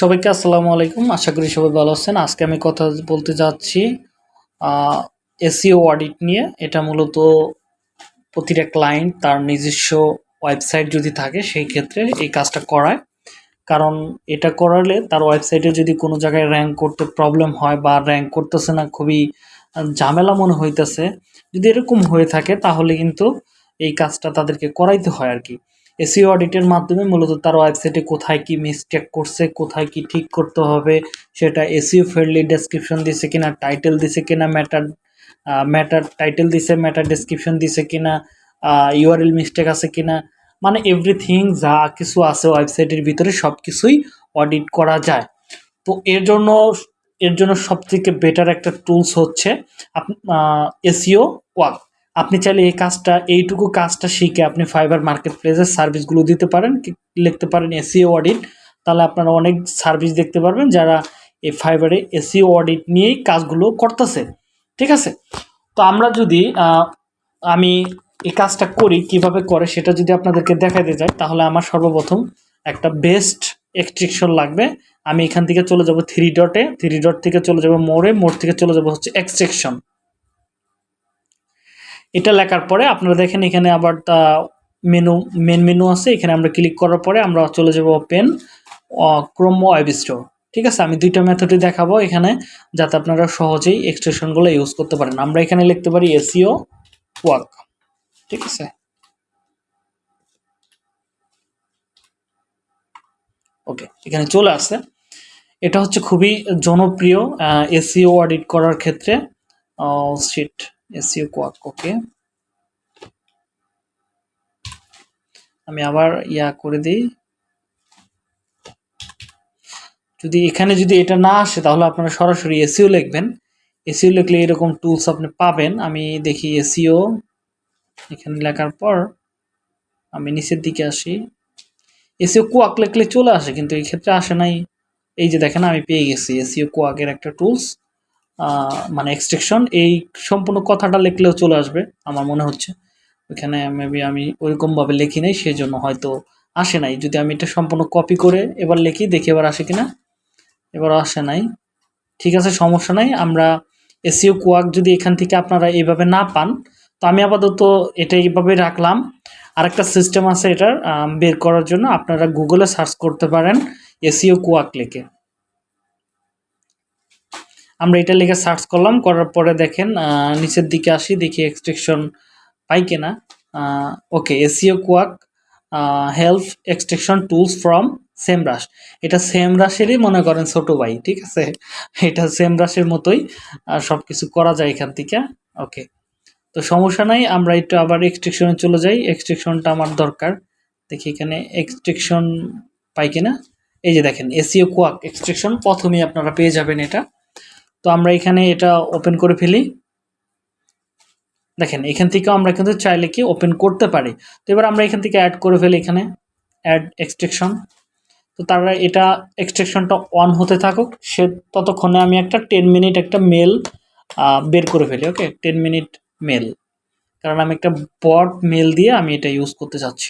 সবাইকে আসসালামু আলাইকুম। আশা করি সবাই ভালো আছেন। আজকে আমি কথা বলতে যাচ্ছি এসিও অডিট নিয়ে। এটা মূলত প্রতিটা ক্লায়েন্ট তার নিজস্ব ওয়েবসাইট যদি থাকে, সেই ক্ষেত্রে এই কাজটা করায়। কারণ এটা করালে তার ওয়েবসাইটে যদি কোনো জায়গায় র্যাঙ্ক করতে প্রবলেম হয় বা র্যাঙ্ক করতেছে না, খুবই ঝামেলা মনে হইতেছে। যদি এরকম হয়ে থাকে, তাহলে কিন্তু এই কাজটা তাদেরকে করাইতে হয় আর কি। এসিও অডিটের মাধ্যমে মূলত তার ওয়েবসাইটে কোথায় কি মিস্টেক করছে, কোথায় কি ঠিক করতে হবে, সেটা এসিও ফ্রেন্ডলি ডেসক্রিপশন দিছে কিনা টাইটেল দিছে কিনা ম্যাটার ম্যাটার টাইটেল দিছে ম্যাটার ডেসক্রিপশন দিছে কিনা ইউআরএল মিস্টেক আছে কিনা মানে এভরিথিং যা কিছু আছে ওয়েবসাইটের ভিতরে সব কিছুই অডিট করা যায়। তো এর জন্য এর জন্য সবথেকে বেটার একটা টুলস হচ্ছে এসিও ওয়াক। আপনি চাইলে এই কাজটা, এইটুকু কাজটা শিখে আপনি ফাইবার মার্কেট প্লেসের সার্ভিসগুলো দিতে পারেন লিখতে পারেন এসিও অডিট তাহলে আপনারা অনেক সার্ভিস দেখতে পারবেন যারা এই ফাইবারে এসিও অডিট নিয়েই কাজগুলো করতেছে, ঠিক আছে? তো আমরা যদি আমি এই কাজটা করি, কীভাবে করে সেটা যদি আপনাদেরকে দেখাতে যাই তাহলে আমার সর্বপ্রথম একটা বেস্ট এক্সট্রিকশন লাগবে। আমি এখান থেকে চলে যাব থ্রি ডটে থ্রি ডট থেকে চলে যাব মোড়ে মোড় থেকে চলে যাব হচ্ছে এক্সট্রেকশন এটা লেখার পরে আপনারা দেখেন এখানে আবার তা মেনু মেন মেনু আছে। এখানে আমরা ক্লিক করার পরে আমরা চলে যাব ওপেন ক্রোম ওয়েব স্টোর ঠিক আছে? আমি দুইটা মেথডই দেখাবো এখানে, যাতে আপনারা সহজেই এক্সটেনশনগুলো ইউজ করতে পারেন। আমরা এখানে লিখতে পারি এসিও ওয়ার্ক ঠিক আছে? ওকে এখানে চলে আসছে। এটা হচ্ছে খুবই জনপ্রিয় এসিও অডিট করার ক্ষেত্রে সিট এসিও কোয়াক ওকে আমি আবার ইয়া করে দিই। যদি এখানে যদি এটা না আসে, তাহলে আপনারা সরাসরি এসিও লিখবেন। এসিও লিখলে এরকম টুলস আপনি পাবেন। আমি দেখি এসিও, এখানে লেখার পর আমি নিচের দিকে আসি। এসিও কোয়াক লিখলে চলে আসে, কিন্তু এই ক্ষেত্রে আসে নাই। এই যে দেখেন, আমি পেয়ে গেছি এসিও কোয়াকের একটা টুলস মানে এক্সট্রেকশন এই সম্পূর্ণ কথাটা লিখলেও চলে আসবে, আমার মনে হচ্ছে। ওইখানে মেবি আমি ওইরকমভাবে লিখি নাই সেই জন্য হয়তো আসে নাই। যদি আমি এটা সম্পূর্ণ কপি করে এবার লিখি, দেখি এবার আসে কিনা। এবার আসে নাই। ঠিক আছে, সমস্যা নাই। আমরা এসিও কোয়াক যদি এখান থেকে আপনারা এইভাবে না পান, তো আমি আপাতত এটা এইভাবে রাখলাম। আরেকটা সিস্টেম আছে এটার বের করার জন্য। আপনারা গুগলে সার্চ করতে পারেন এসিও কোয়াক লিখে। আমরা এটা লিখে সার্চ করলাম, করার পরে দেখেন নিচের দিকে আসি, দেখি এক্সট্রেকশন পাই কিনা। Okay SEO quake help extraction tools from SEMrush এটা সেম রাশেরই মনে করেন ছোট ভাই, ঠিক আছে? এটা সেম রাশের মতোই সব কিছু করা যায় এখান থেকে। ওকে তো সমস্যা নাই, আমরা একটু আবার এক্সট্রেকশনে চলে যাই। এক্সট্রেকশনটা আমার দরকার। দেখি এখানে এক্সট্রেকশন পাই কিনা। এই যে দেখেন এসিও কোয়াক এক্সট্রেকশন প্রথমেই আপনারা পেয়ে যাবেন এটা। তো আমরা এখানে এটা ওপেন করে ফেলি। দেখেন, এখান থেকেও আমরা কিন্তু চাইলে কি ওপেন করতে পারি। তো এবার আমরা এখান থেকে অ্যাড করে ফেলি এখানে অ্যাড এক্সট্রেকশন তো তারা এটা এক্সট্রেকশনটা অন হতে থাকুক, সে ততক্ষণে আমি একটা টেন মিনিট একটা মেল বের করে ফেলি ওকে টেন মিনিট মেল কারণ আমি একটা বট মেল দিয়ে আমি এটা ইউজ করতে চাচ্ছি।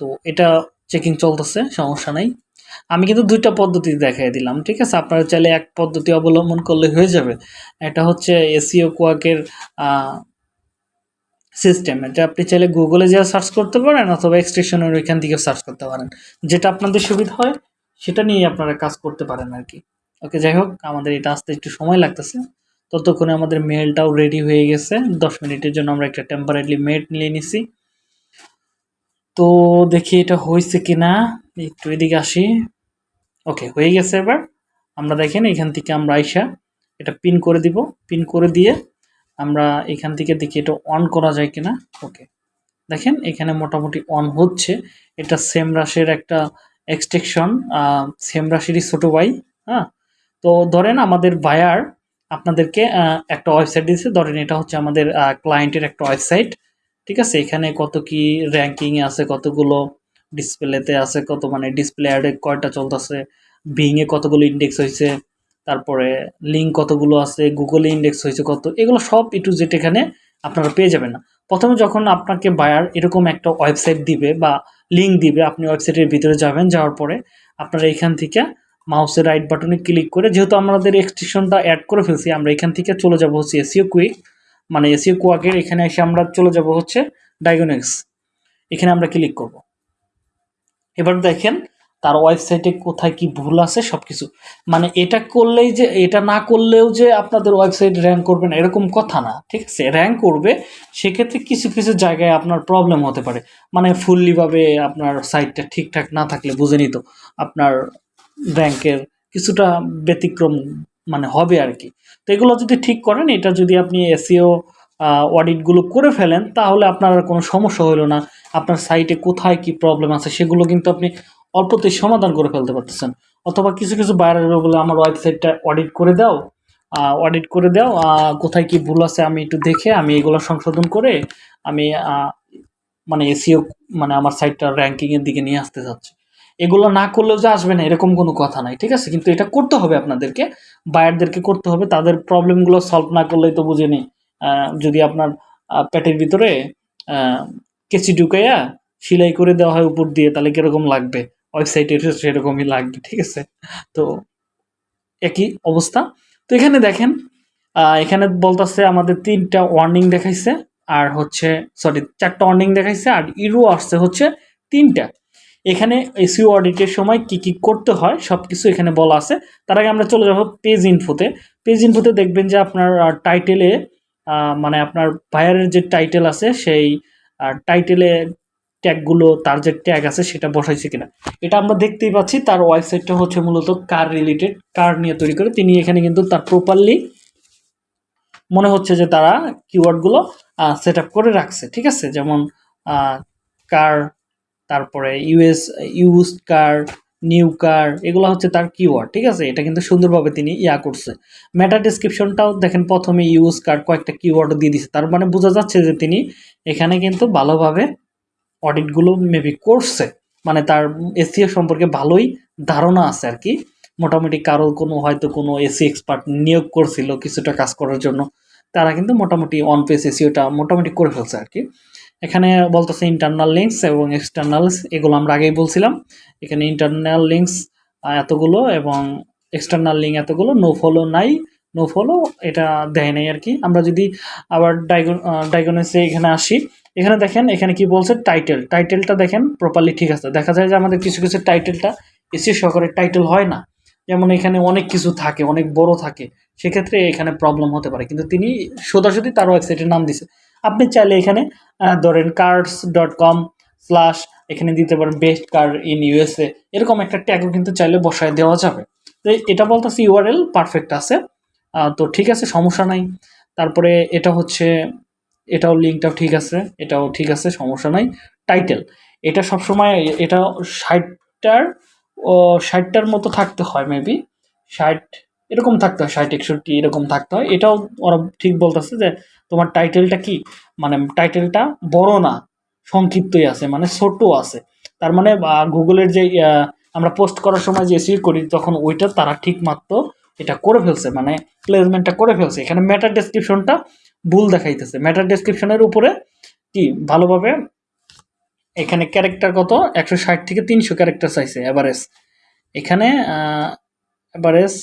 তো এটা চেকিং চলতেছে, সমস্যা নাই। আমি কিন্তু দুইটা পদ্ধতি দেখাই দিলাম, ঠিক আছে? আপনারা চাইলে এক পদ্ধতি অবলম্বন করলে হয়ে যাবে। এটা হচ্ছে এসিও কোয়াকের সিস্টেম এটা আপনি চাইলে গুগলে যা সার্চ করতে পারেন অথবা এক্সটেশনের ওইখান থেকে সার্চ করতে পারেন। যেটা আপনাদের সুবিধা হয়, সেটা নিয়ে আপনারা কাজ করতে পারেন আর কি। ওকে, যাই হোক, আমাদের এটা আসতে একটু সময় লাগতেছে। ততক্ষণে আমাদের মেলটাও রেডি হয়ে গেছে। দশ মিনিটের জন্য আমরা একটা টেম্পারেটলি মেট নিয়ে নিছি। তো দেখি এটা হয়েছে কিনা। একটু এদিকে আসি। ওকে হয়ে গেছে এবার। আমরা দেখেন এখান থেকে আমরা আইসা এটা পিন করে দিব। পিন করে দিয়ে আমরা এখান থেকে দেখি এটা অন করা যায় কিনা। ওকে দেখেন এখানে মোটামুটি অন হচ্ছে। এটা সেম রাশের একটা এক্সটেকশন সেম রাশেরই ছোট ভাই হ্যাঁ? তো ধরেন আমাদের বায়ার আপনাদেরকে একটা ওয়েবসাইট দিয়েছে। ধরেন এটা হচ্ছে আমাদের ক্লায়েন্টের একটা ওয়েবসাইট ঠিক আছে? এখানে কত কি র্যাঙ্কিং আছে, কতগুলো ডিসপ্লেতে আছে কত মানে ডিসপ্লে অ্যাডে কয়টা চলতেছে বিংয়ে কতগুলো ইন্ডেক্স হয়েছে তারপরে লিঙ্ক কতগুলো আছে গুগলে ইন্ডেক্স হয়েছে কত, এগুলো সব ই টু জেড এখানে আপনারা পেয়ে যাবেন না। প্রথমে যখন আপনাকে বায়ার এরকম একটা ওয়েবসাইট দিবে বা লিঙ্ক দিবে, আপনি ওয়েবসাইটের ভিতরে যাবেন, যাওয়ার পরে আপনারা এখান থেকে মাউসের রাইট বাটনে ক্লিক করে, যেহেতু আমাদের এক্সটেনশনটা অ্যাড করে ফেলছি, আমরা এখান থেকে চলে যাব হচ্ছে এসিও কুইক মানে এসিও কোয়াকের এখানে এসে আমরা চলে যাব হচ্ছে ডায়াগনিক্স এখানে আমরা ক্লিক করব। এবার দেখেন, তার ওয়েবসাইটে কোথায় কি ভুল আছে সব কিছু মানে এটা করলেই যে, এটা না করলেও যে আপনাদের ওয়েবসাইট র্যাঙ্ক করবে না, এরকম কথা না, ঠিক আছে? র্যাঙ্ক করবে, সেক্ষেত্রে কিছু কিছু জায়গায় আপনার প্রবলেম হতে পারে। মানে ফুললিভাবে আপনার সাইটটা ঠিকঠাক না থাকলে, বুঝে নিত, আপনার র্যাঙ্কের কিছুটা ব্যতিক্রম মানে হবে আর কি। তো এগুলো যদি ঠিক করেন, এটা যদি আপনি এসিও অডিটগুলো করে ফেলেন, তাহলে আপনার আর কোনো সমস্যা হলো না। আপনার সাইটে কোথায় কি প্রবলেম আছে, সেগুলো কিন্তু আপনি অল্পতেই সমাধান করে ফেলতে পারতেছেন। অথবা কিছু কিছু বাইরে বলে, আমার ওয়েবসাইটটা অডিট করে দাও। অডিট করে দাও কোথায় কি ভুল আছে আমি একটু দেখে আমি এগুলো সংশোধন করে আমি মানে এসিও মানে আমার সাইটটা র্যাঙ্কিংয়ের দিকে নিয়ে আসতে চাচ্ছি। এগুলো না করলেও যে আসবে না, এরকম কোনো কথা নাই, ঠিক আছে? কিন্তু এটা করতে হবে আপনাদেরকে বায়ারদেরকে করতে হবে, তাদের প্রবলেমগুলো সলভ না করলেই তো বুঝে নেই। যদি আপনার পেটের ভিতরে কেচি ঢুকাইয়া সেলাই করে দেওয়া হয় উপর দিয়ে, তাহলে কীরকম লাগবে? ওয়েবসাইটে সেরকমই লাগবে, ঠিক আছে? তো একই অবস্থা। তো এখানে দেখেন এখানে বলতেছে আমাদের তিনটা ওয়ার্নিং দেখাইছে, আর হচ্ছে সরি চারটা ওয়ার্নিং দেখাইছে, আর ইরো আসছে হচ্ছে তিনটা। এখানে এসিও অডিটের সময় কি কি করতে হয় সব কিছু এখানে বলা আছে। তার আগে আমরা চলে যাব পেজ ইনফোতে পেজ ইনফোতে দেখবেন যে আপনার টাইটেলে মানে আপনার বায়ারের যে টাইটেল আছে, সেই টাইটেলে ট্যাগগুলো তার যে ট্যাগ আছে, সেটা বসাইছে কিনা। এটা আমরা দেখতেই পাচ্ছি, তার ওয়েবসাইটটা হচ্ছে মূলত কার রিলেটেড কার নিয়ে তৈরি করে। তিনি এখানে কিন্তু তার প্রপারলি মনে হচ্ছে যে তারা কিওয়ার্ডগুলো সেট আপ করে রাখছে, ঠিক আছে? যেমন কার তারপরে US use car new car এগুলো হচ্ছে তার কিওয়ার্ড ঠিক আছে? এটা কিন্তু সুন্দরভাবে তিনি ইয়া করছে। মেটা ডিসক্রিপশনটাও দেখেন প্রথমে ইউজ কার কয়েকটা কিওয়ার্ড দিয়ে দিছে। তার মানে বোঝা যাচ্ছে যে তিনি এখানে কিন্তু ভালোভাবে অডিটগুলো মেবি করছে। মানে তার এসিও সম্পর্কে ভালোই ধারণা আছে আর কি। মোটামুটি কারও কোনো হয়তো কোনো এসি এক্সপার্ট নিয়োগ করছিল কিছুটা কাজ করার জন্য। তারা কিন্তু মোটামুটি অন পেস এসিওটা মোটামুটি করে ফেলছে আর কি। এখানে বলতেছে ইন্টারনাল লিঙ্কস এবং এক্সটার্নালস এগুলো আমরা আগেই বলছিলাম। এখানে ইন্টারনাল লিঙ্কস এতগুলো এবং এক্সটার্নাল লিঙ্ক এতগুলো নো ফলো নাই নো ফলো এটা দেয় নাই আর কি। আমরা যদি আবার ডাইগনেসে এখানে আসি, এখানে দেখেন, এখানে কি বলছে? টাইটেল টাইটেলটা দেখেন প্রপারলি ঠিক আছে। দেখা যায় যে আমাদের কিছু কিছু টাইটেলটা এসি সহকারে টাইটেল হয় না। যেমন এখানে অনেক কিছু থাকে, অনেক বড় থাকে, সেক্ষেত্রে এখানে প্রবলেম হতে পারে। কিন্তু তিনি সোজাসুজি তার ওয়েবসাইটের নাম দিছে। আপনি চাইলে এখানে ধরেন কার্ডস ডট কম স্ল্যাশ এখানে দিতে পারেন বেস্ট কার ইন ইউএসএ এরকম একটা ট্যাগও কিন্তু চাইলে বসায় দেওয়া যাবে। তো এটা বলতেছে ইউআরএল পারফেক্ট আছে। তো ঠিক আছে, সমস্যা নাই। তারপরে এটা হচ্ছে, এটাও লিঙ্কটাও ঠিক আছে, এটাও ঠিক আছে, সমস্যা নাই। টাইটেল এটা সবসময় এটা ষাটটার, ও, ষাটটার মতো থাকতে হয় মেবি ষাট, এরকম থাকতে হয়, ষাট, একষট্টি এরকম থাকতে হয়। এটাও ওরা ঠিক বলতেছে যে তোমার টাইটেলটা কি? মানে টাইটেলটা বড় না, সংক্ষিপ্তই আছে মানে ছোট আছে। তার মানে গুগলের যে আমরা পোস্ট করার সময় যে এসিও করি, তখন ওইটা তারা ঠিক মাত্র এটা করে ফেলছে মানে প্লেসমেন্টটা করে ফেলছে। এখানে ম্যাটার ডেসক্রিপশনটা ভুল দেখাইতেছে। ম্যাটার ডেসক্রিপশনের উপরে কি? ভালোভাবে এখানে ক্যারেক্টার কত? একশো ষাট থেকে তিনশো ক্যারেক্টার চাইছে এভারেজ এখানে এভারেজ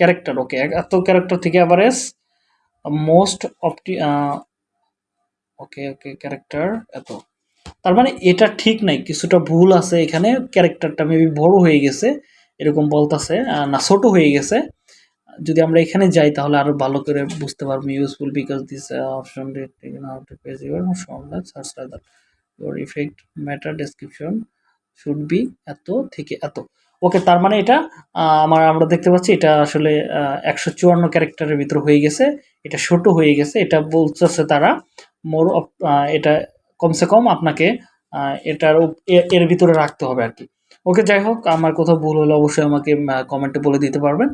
ক্যারেক্টার ওকে এত ক্যারেক্টার থেকে এভারেজ মোস্ট অপটি ওকে ওকে ক্যারেক্টার এত। তার মানে এটা ঠিক নাই, কিছুটা ভুল আছে এখানে ক্যারেক্টারটা মেবি বড় হয়ে গেছে, এরকম বলতাছে না, ছোট হয়ে গেছে। যদি আমরা এখানে যাই তাহলে আরও ভালো করে বুঝতে পারব useful because this option your effect meta description should be এত থেকে এত। ওকে তার মানে এটা আমার, আমরা দেখতে পাচ্ছি এটা আসলে একশো চুয়ান্ন ক্যারেক্টারের ভিতর হয়ে গেছে। এটা ছোট হয়ে গেছে। এটা বলতেছে তারা মোর এটা কমসে কম আপনাকে এটার এর ভিতরে রাখতে হবে আর কি ওকে যাই হোক, আমার কোথাও ভুল হলে অবশ্যই আমাকে কমেন্টে বলে দিতে পারবেন।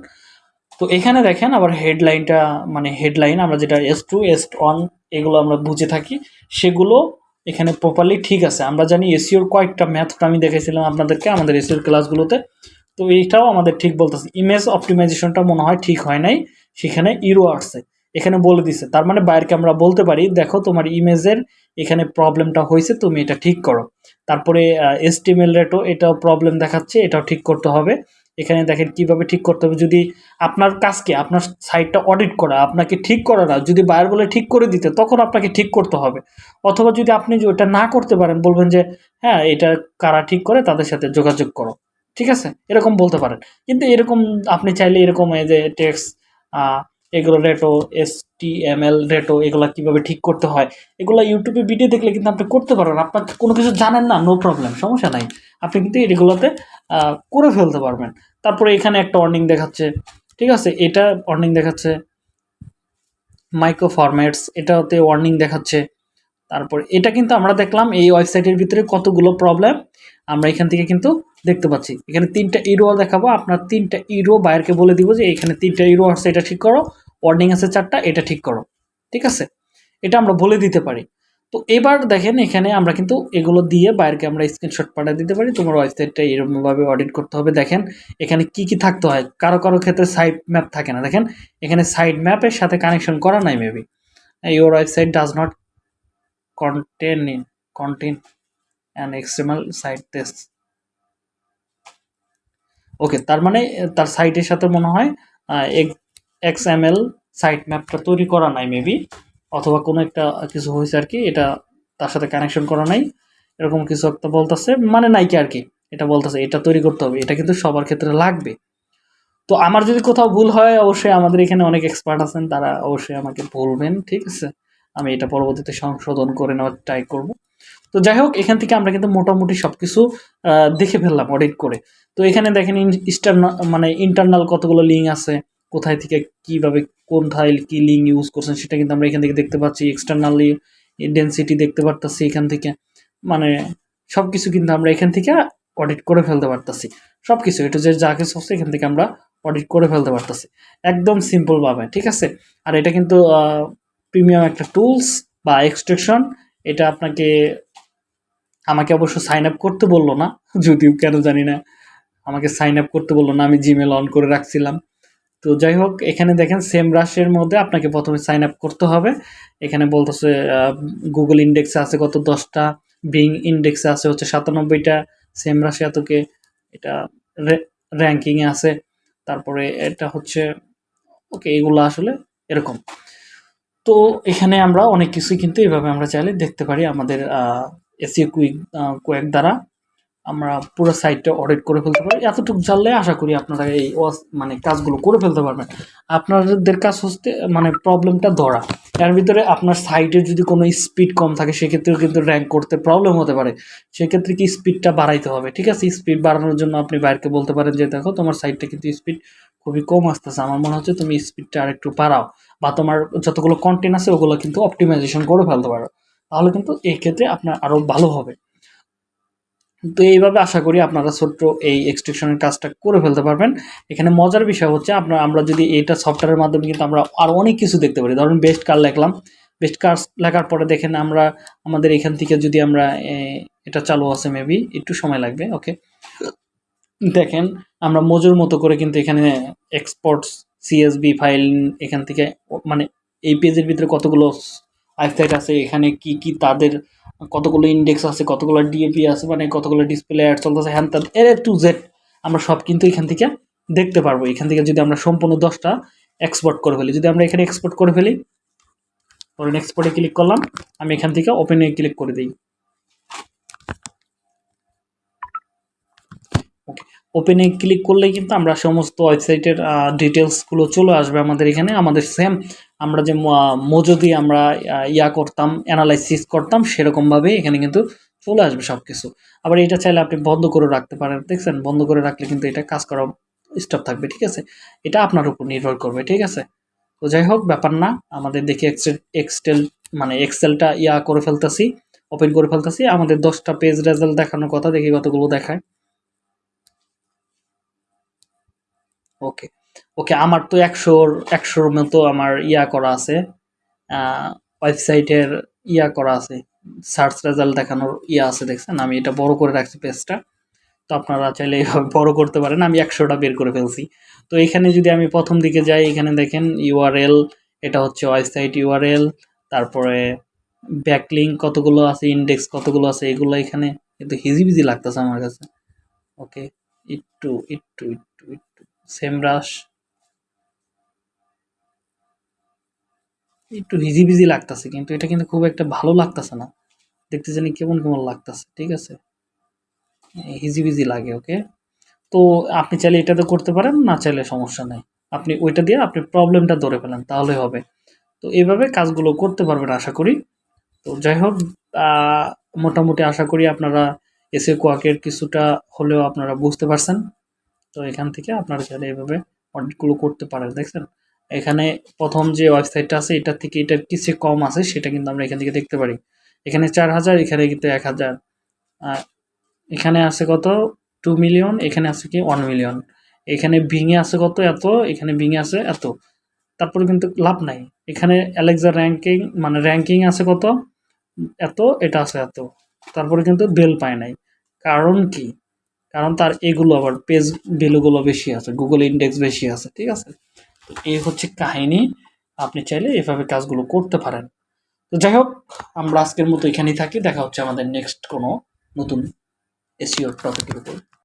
তো এখানে দেখেন আবার হেডলাইনটা মানে হেডলাইন, আমরা যেটা এস টু এস ওয়ান এগুলো আমরা বুঝে থাকি। সেগুলো এখানে প্রপারলি ঠিক আছে। আমরা জানি এসিওর কয়েকটা ম্যাথটা আমি দেখেছিলাম আপনাদেরকে আমাদের এসিওর ক্লাসগুলোতে তো এইটাও আমাদের ঠিক বলতেছে। ইমেজ অপটিমাইজেশনটা মনে হয় ঠিক হয় নাই। সেখানে ইরো আসছে। এখানে বলে দিছে। তার মানে বাইরকে আমরা বলতে পারি, দেখো, তোমার ইমেজের এখানে প্রবলেমটা হয়েছে, তুমি এটা ঠিক করো। তারপরে এসটিএমএল রেটও এটাও প্রবলেম দেখাচ্ছে, এটাও ঠিক করতে হবে। এখানে দেখেন কীভাবে ঠিক করতে হবে। যদি আপনার কাজকে, আপনার সাইটটা অডিট করা, আপনাকে ঠিক করা না, যদি বায়ার বলে ঠিক করে দিতে, তখন আপনাকে ঠিক করতে হবে। অথবা যদি আপনি যে ওটা না করতে পারেন, বলবেন যে হ্যাঁ এটা কারা ঠিক করে, তাদের সাথে যোগাযোগ করো। ঠিক আছে? এরকম বলতে পারেন। কিন্তু এরকম, আপনি চাইলে এরকম এই যে টেক্স এগুলো রেটো, এস টি এম এল, রেটো, এগুলো কীভাবে ঠিক করতে হয়, এগুলো ইউটিউবে ভিডিও দেখলে কিন্তু আপনি করতে পারবেন। আপনার কোনো কিছু জানেন না নো প্রবলেম সমস্যা নাই। আপনি কিন্তু এগুলোতে করে ফেলতে পারবেন। তারপরে এখানে একটা অর্নিং দেখাচ্ছে, ঠিক আছে? এটা অর্নিং দেখাচ্ছে মাইক্রো ফরম্যাটস এটাতে ওয়ার্নিং দেখাচ্ছে। তারপর এটা কিন্তু আমরা দেখলাম, এই ওয়েবসাইটের ভিতরে কতগুলো প্রবলেম আমরা এখান থেকে কিন্তু দেখতে পাচ্ছি। এখানে তিনটা ইরো দেখাবো, আপনার তিনটা ইরো বায়ারকে বলে দিব যে, এখানে তিনটা ইরো আছে, এটা ঠিক করো। ওয়ার্নিং আছে চারটা, এটা ঠিক করো, ঠিক আছে? এটা আমরা বলে দিতে পারি। তো এবার দেখেন এখানে আমরা কিন্তু এগুলো দিয়ে বাইরকে আমরা স্ক্রিনশট পাঠিয়ে দিতে পারি। তোমার ওয়েবসাইটটা এরকমভাবে অডিট করতে হবে। দেখেন, এখানে কি কি থাকতে হয়? কারও কারও ক্ষেত্রে সাইড ম্যাপ থাকে না। দেখেন, এখানে সাইড ম্যাপের সাথে কানেকশন করা নাই maybe your website does not contain in contain and external site test okay তার মানে তার সাইটের সাথে মনে হয় এক্স এম এল সাইট ম্যাপটা তৈরি করা নাই মেবি অথবা কোনো একটা কিছু হয়েছে আর কি, এটা তার সাথে কানেকশন করা নাই, এরকম কিছু একটা বলতেছে মানে নাই কি আর কি, এটা বলতেছে, এটা তৈরি করতে হবে, এটা কিন্তু সবার ক্ষেত্রে লাগবে। তো আমার যদি কোথাও ভুল হয়, অবশ্যই আমাদের এখানে অনেক এক্সপার্ট আছেন, তারা অবশ্যই আমাকে বলবেন, ঠিক আছে? আমি এটা পরবর্তীতে সংশোধন করে নেওয়ার ট্রাই করব। তো যাই হোক, এখান থেকে আমরা কিন্তু মোটামুটি সব কিছু দেখে ফেললাম অডিট করে। তো এখানে দেখেন ইস্টার্নাল মানে ইন্টারনাল কতগুলো লিঙ্ক আছে কোথায় থেকে কীভাবে কোথায় কি লিঙ্ক ইউজ করছেন সেটা কিন্তু আমরা এখান থেকে দেখতে পাচ্ছি। এক্সটার্নালি ডেন্সিটি দেখতে পারতাছি এখান থেকে। মানে সব কিছু কিন্তু আমরা এখান থেকে অডিট করে ফেলতে পারতাছি। সব কিছু এটা যে যা কিছু হচ্ছে এখান থেকে আমরা অডিট করে ফেলতে পারতাছি। একদম সিম্পলভাবে ঠিক আছে? আর এটা কিন্তু প্রিমিয়াম একটা টুলস বা এক্সট্রেকশন এটা আপনাকে, আমাকে অবশ্য সাইন আপ করতে বলল না, যদিও কেন জানি না। আমাকে সাইন আপ করতে বলল না, আমি জিমেল অন করে রাখছিলাম। তো যাই হোক, এখানে দেখেন সেম রাশের মধ্যে আপনাকে প্রথমে সাইন আপ করতে হবে। এখানে বলতেছে গুগল ইন্ডেক্সে আছে কত দশটা বিং ইন্ডেক্সে আছে হচ্ছে সাতানব্বইটা সেম রাশি এতকে এটা র্যাঙ্কিংয়ে আছে। তারপরে এটা হচ্ছে ওকে এগুলো আসলে এরকম। তো এখানে আমরা অনেক কিছুই কিন্তু এভাবে আমরা চাইলে দেখতে পারি আমাদের এসিও কুইক কুয়েক দ্বারা। আমরা পুরো সাইটটা অডিট করে ফেলতে পারি। এতটুকু জানলে আশা করি আপনারা এই মানে কাজগুলো করে ফেলতে পারবেন। আপনাদের কাজ হচ্ছে মানে প্রবলেমটা ধরা। এর ভিতরে আপনার সাইটের যদি কোনো স্পিড কম থাকে, সেক্ষেত্রেও কিন্তু র্যাঙ্ক করতে প্রবলেম হতে পারে। সেক্ষেত্রে কি স্পিডটা বাড়াইতে হবে, ঠিক আছে? স্পিড বাড়ানোর জন্য আপনি বাইরকে বলতে পারেন যে, দেখো, তোমার সাইটটা কিন্তু স্পিড খুবই কম আসতেছে। আমার মনে হচ্ছে তুমি স্পিডটা আর একটু বাড়াও বা তোমার যতগুলো কন্টেন্ট আছে, ওগুলো কিন্তু অপটিমাইজেশন করে ফেলতে পারো। তাহলে কিন্তু এই ক্ষেত্রে আপনার আরও ভালো হবে। তো এইভাবে আশা করি আপনারা ছোট্ট এই এক্সট্রিকশনের কাজটা করে ফেলতে পারবেন। এখানে মজার বিষয় হচ্ছে আপনার, আমরা যদি এটা সফটওয়্যারের মাধ্যমে কিন্তু আমরা আরও অনেক কিছু দেখতে পারি। ধরুন বেস্ট কার লেখলাম। বেস্ট কার লেখার পরে দেখেন আমরা, আমাদের এখান থেকে যদি আমরা এটা চালু আছে মেবি একটু সময় লাগবে ওকে দেখেন, আমরা মজুর মতো করে কিন্তু এখানে এক্সপোর্টস সিএসবি ফাইল এখান থেকে মানে এই পেজের ভিতরে কতগুলো ওয়েবসাইট আছে, এখানে কি কি তাদের কতগুলো ইন্ডেক্স আছে, কতগুলো ডিএপি আছে মানে কতগুলো ডিসপ্লে অ্যাড চলতেছে, হ্যান ত্যান, এর টু জেড আমরা সব কিন্তু এখান থেকে দেখতে পারব। এখান থেকে যদি আমরা সম্পূর্ণ দশটা এক্সপোর্ট করে ফেলি, যদি আমরা এখানে এক্সপোর্ট করে ফেলি, ধরেন এক্সপোর্টে ক্লিক করলাম, আমি এখান থেকে ওপেনে ক্লিক করে দিই। ওকে ওপেনে ক্লিক করলেই কিন্তু আমরা সমস্ত ওয়েবসাইটের ডিটেলসগুলো চলে আসবে আমাদের এখানে। আমাদের সেম আমরা যে মজুদি আমরা ইয়া করতাম অ্যানালাইসিস করতাম সেরকমভাবে এখানে কিন্তু চলে আসবে সব কিছু আবার এটা চাইলে আপনি বন্ধ করে রাখতে পারেন, দেখছেন? বন্ধ করে রাখলে কিন্তু এটা কাজ করা স্টপ থাকবে, ঠিক আছে? এটা আপনার উপর নির্ভর করবে, ঠিক আছে? তো যাই হোক, ব্যাপার না। আমাদের দেখি এক্সেল এক্সেল মানে এক্সেলটা ইয়া করে ফেলতেছি ওপেন করে ফেলতেছি। আমাদের দশটা পেজ রেজাল্ট দেখানোর কথা, দেখি কতগুলো দেখায়। ওকে ওকে, আমার তো একশোর একশোর মতো আমার ইয়া করা আছে ওয়েবসাইটের ইয়া করা আছে, সার্চ রেজাল্ট দেখানোর ইয়া আছে, দেখছেন? আমি এটা বড় করে রাখছি পেজটা। তো আপনারা চাইলে এইভাবে বড় করতে পারেন, আমি একশোটা বের করে ফেলছি। তো এখানে যদি আমি প্রথম দিকে যাই, এখানে দেখেন ইউআরএল, এটা হচ্ছে ওয়েবসাইট ইউআরএল, তারপরে ব্যাকলিং কতগুলো আছে, ইন্ডেক্স কতগুলো আছে, এগুলো এখানে কিন্তু হিজিবিজি লাগতেছে আমার কাছে। ওকে, একটু একটু একটু একটু সেম ব্রাশ। একটু হিজিবিজি লাগতেছে, কিন্তু এটা কিন্তু খুব একটা ভালো লাগতেছে না। দেখতে জানি কেমন কেমন লাগতেছে, ঠিক আছে? হিজিবিজি লাগে, ওকে? তো আপনি চাইলে এটাতে করতে পারেন, না চাইলে সমস্যা নেই। আপনি ওইটা দিয়ে আপনি প্রবলেমটা ধরে ফেলেন, তাহলে হবে। তো এইভাবে কাজগুলো করতে পারবেন, আশা করি। তো যাই হোক মোটামুটি আশা করি আপনারা এসে কোয়াকের কিছুটা হলেও আপনারা বুঝতে পারছেন। তো এখান থেকে আপনারা চাইলে এইভাবে অডিটগুলো করতে পারেন, দেখছেন? এখানে প্রথম যে ওয়েবসাইটটা আছে এটা থেকে এটার কিছু কম আছে, সেটা কিন্তু আমরা এখান থেকে দেখতে পারি। এখানে চার হাজার, এখানে কিন্তু এক হাজার। এখানে আছে কত? টু মিলিয়ন, এখানে আছে কি? One million. এখানে ভিঙে আছে কত? এত। এখানে ভিঙে আছে এত। তারপরে কিন্তু লাভ নাই। এখানে অ্যালেক্সা র্যাঙ্কিং মানে র্যাঙ্কিং আছে কত? এত, এটা আছে এত। তারপরে কিন্তু বেল পায় নাই। কারণ কি? কারণ তার এগুলো আবার পেজ ভ্যালুগুলো বেশি আছে গুগল ইন্ডেক্স বেশি আছে, ঠিক আছে? তো এই হচ্ছে কাহিনী, আপনি চাইলে এভাবে কাজগুলো করতে পারেন। তো যাই হোক, আমরা আজকের মতো এখানেই থাকি, দেখা হচ্ছে আমাদের নেক্সট কোনো নতুন এসিওর টপিকের উপর।